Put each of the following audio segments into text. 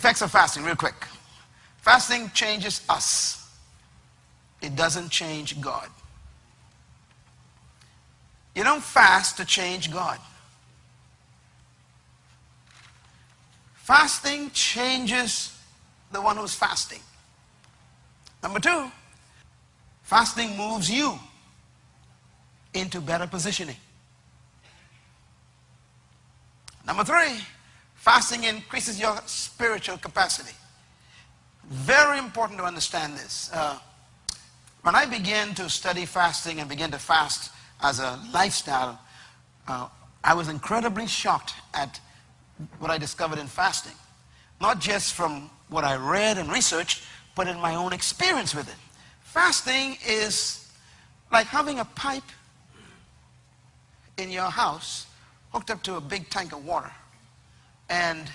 effects of fasting, real quick. Fasting changes us. It doesn't change God. You don't fast to change God. Fasting changes the one who's fasting. Number two, fasting moves you into better positioning. Number three, fasting increases your spiritual capacity. Very important to understand this. Uh, when I began to study fasting and began to fast as a lifestyle, uh, I was incredibly shocked at what I discovered in fasting. Not just from what I read and researched, but in my own experience with it. Fasting is like having a pipe in your house hooked up to a big tank of water. And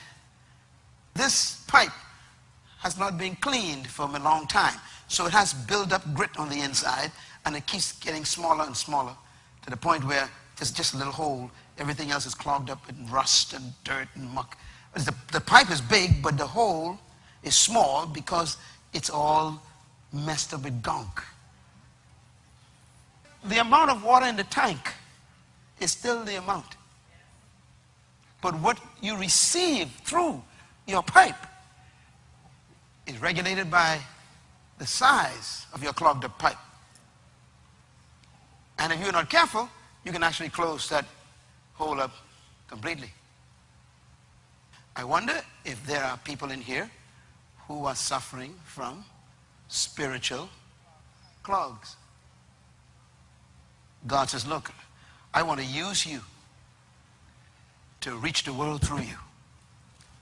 this pipe has not been cleaned for a long time. So it has built up grit on the inside and it keeps getting smaller and smaller to the point where there's just a little hole. Everything else is clogged up with rust and dirt and muck. The, the pipe is big, but the hole is small because it's all messed up with gunk. The amount of water in the tank is still the amount. But what you receive through your pipe is regulated by the size of your clogged up pipe. And if you're not careful, you can actually close that hole up completely. I wonder if there are people in here who are suffering from spiritual clogs. God says, look, I want to use you to reach the world through you.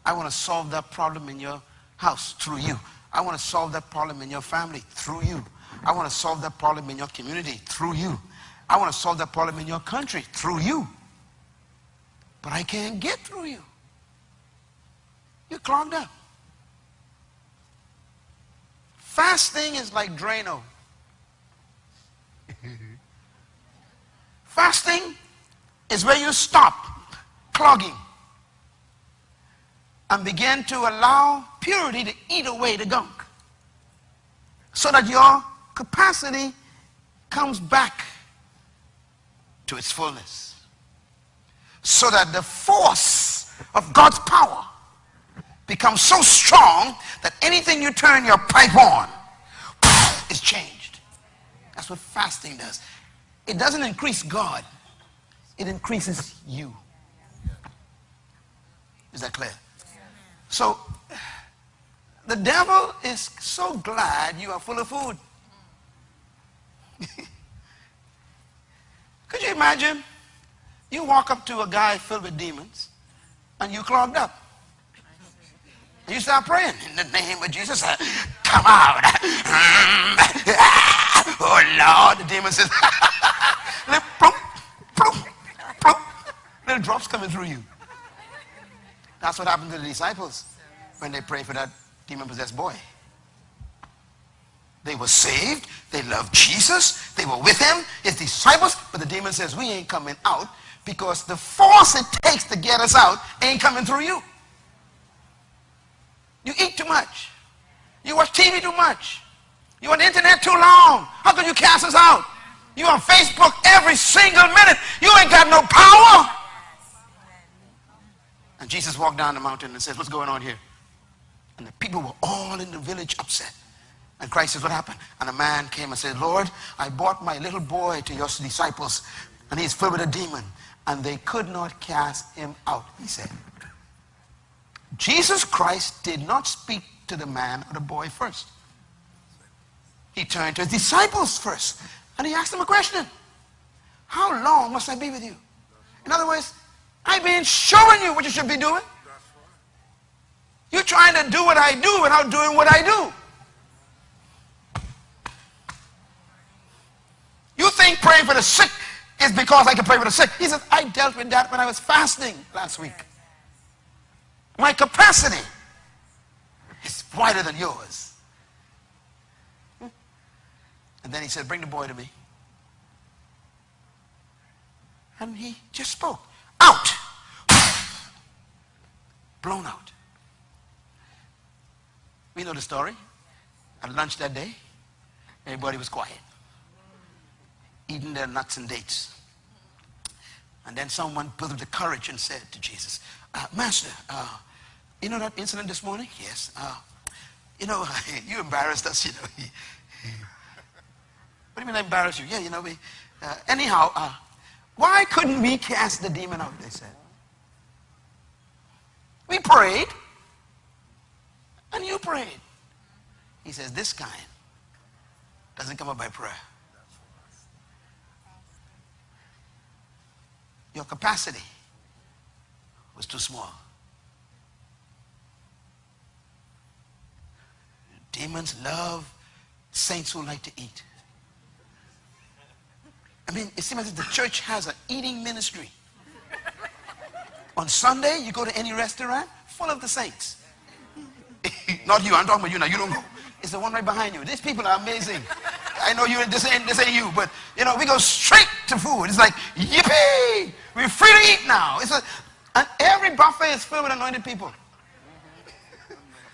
I want to solve that problem in your house through you. I want to solve that problem in your family through you. I want to solve that problem in your community through you. I want to solve that problem in your country through you. But I can't get through you. You're clogged up. Fasting is like Drano. Fasting is where you stop clogging and begin to allow purity to eat away the gunk so that your capacity comes back to its fullness so that the force of God's power becomes so strong that anything you turn your pipe on is changed. That's what fasting does. It doesn't increase God. It increases you. Is that clear? So, the devil is so glad you are full of food. Could you imagine? You walk up to a guy filled with demons and you clogged up. You start praying in the name of Jesus. Uh, come out. oh Lord, the demon says, little, little drops coming through you. That's what happened to the disciples when they prayed for that demon-possessed boy. They were saved. They loved Jesus. They were with him, his disciples. But the demon says, we ain't coming out because the force it takes to get us out ain't coming through you. You eat too much. You watch TV too much. You on the internet too long. How can you cast us out? You on Facebook every single minute. You ain't got no power. And Jesus walked down the mountain and says, what's going on here? And the people were all in the village upset. And Christ says, what happened? And a man came and said, Lord, I brought my little boy to your disciples, and he's filled with a demon. And they could not cast him out, he said. Jesus Christ did not speak to the man or the boy first. He turned to his disciples first. And he asked them a question. How long must I be with you? In other words, I've been showing you what you should be doing. You're trying to do what I do without doing what I do. You think praying for the sick is because I can pray for the sick. He says, I dealt with that when I was fasting last week. My capacity is wider than yours. And then he said, bring the boy to me. And he just spoke. Out. Blown out. We know the story. At lunch that day, everybody was quiet, eating their nuts and dates. And then someone put up the courage and said to Jesus, uh, Master, uh, you know that incident this morning? Yes. Uh, you know, you embarrassed us, you know. what do you mean I embarrassed you? Yeah, you know, we, uh, anyhow, uh, why couldn't we cast the demon out, they said. We prayed, and you prayed. He says, this kind doesn't come up by prayer. Your capacity was too small. Demons love saints who like to eat. I mean, it seems as if the church has an eating ministry. On Sunday, you go to any restaurant, full of the saints. Not you, I'm talking about you now, you don't go. It's the one right behind you. These people are amazing. I know you, this ain't, this ain't you, but you know, we go straight to food. It's like, yippee! We're free to eat now. It's a, and every buffet is filled with anointed people.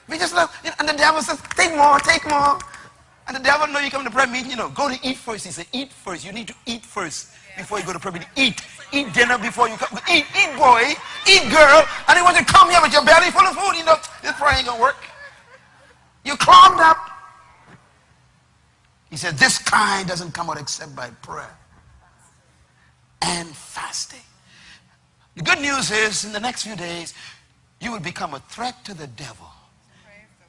We just love, you know, and the devil says, take more, take more. And the devil know you come to prayer meeting, you know, go to eat first. He said, eat first. You need to eat first before you go to prayer meeting. Eat. Eat dinner before you come. Eat, eat boy, eat girl. And he wants to come here with your belly full of food. You know, this prayer ain't to work. You clogged up. He said, this kind doesn't come out except by prayer and fasting. The good news is, in the next few days, you will become a threat to the devil.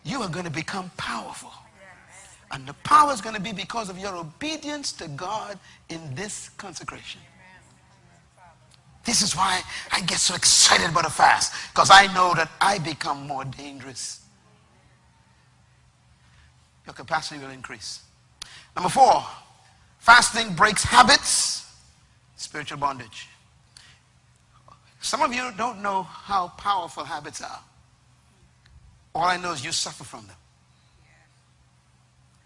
You are going to become powerful. And the power is going to be because of your obedience to God in this consecration. This is why I get so excited about a fast. Because I know that I become more dangerous. Your capacity will increase. Number four, fasting breaks habits, spiritual bondage. Some of you don't know how powerful habits are. All I know is you suffer from them.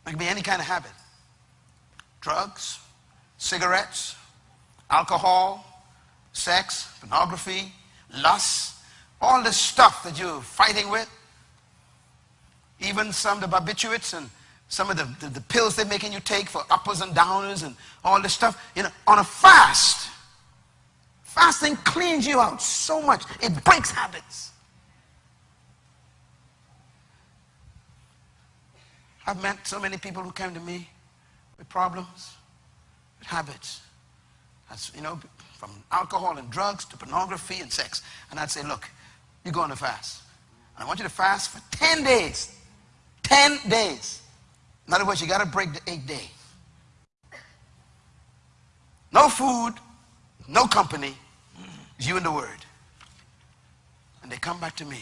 It can be any kind of habit. Drugs, cigarettes, alcohol, sex, pornography, lust, all this stuff that you're fighting with. Even some of the barbiturates and some of the, the, the, pills they're making you take for uppers and downers and all this stuff. You know, on a fast, fasting cleans you out so much. It breaks habits. I've met so many people who came to me with problems, with habits. That's, you know, from alcohol and drugs to pornography and sex. And I'd say, look, you're going to fast. And I want you to fast for 10 days. 10 days. In other words, you got to break the eight day. No food, no company, you and the word. And they come back to me,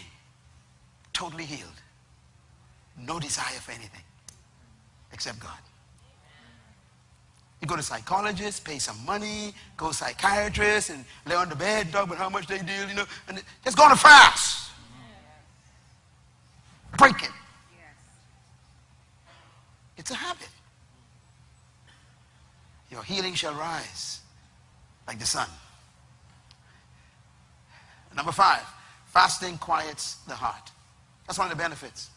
totally healed. No desire for anything except God. You go to psychologists, pay some money, go psychiatrists, and lay on the bed, talk about how much they deal, you know, and just go on a fast. Break it. It's a habit. Your healing shall rise like the sun. Number five, fasting quiets the heart. That's one of the benefits.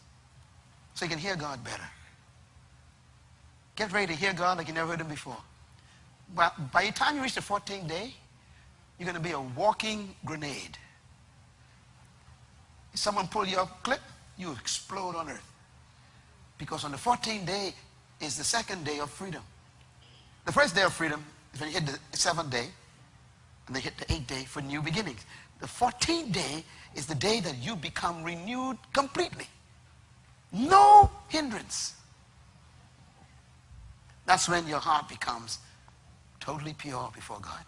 So you can hear God better. Get ready to hear God like you never heard him before. But by the time you reach the 14th day, you're going to be a walking grenade. If someone pull your clip, you explode on earth. Because on the 14th day is the second day of freedom. The first day of freedom is when you hit the seventh day, and they hit the eighth day for new beginnings. The 14th day is the day that you become renewed completely. No hindrance. That's when your heart becomes totally pure before God.